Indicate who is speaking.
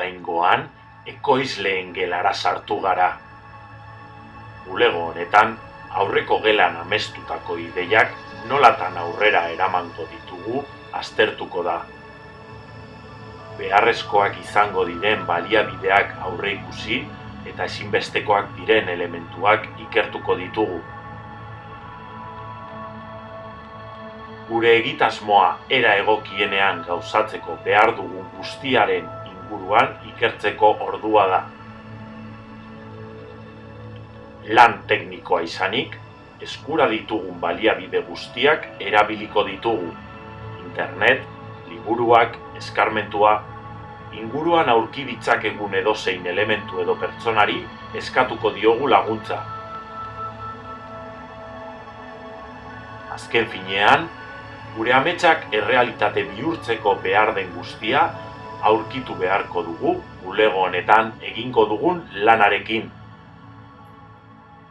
Speaker 1: Oraingoan, ekoizleen gelara sartu gara. Bulego honetan, aurreko gelan amestutako ideiak nolatan aurrera eramango ditugu aztertuko da. Beharrezkoak izango diren baliabideak aurre ikusi eta ezinbestekoak diren elementuak ikertuko ditugu. Gure egitasmoa era egokienean gauzatzeko behar dugun guztiaren inguruan ikertzeko ordua da. Lan teknikoa izanik, eskura ditugun baliabide guztiak erabiliko ditugu. Internet, liburuak, eskarmentua, inguruan aurki ditzakegun edozein elementu edo pertsonari eskatuko diogu laguntza. Azken finean, gure ametsak errealitate bihurtzeko behar den guztia aurkitu beharko dugu bulego honetan egingo dugun lanarekin.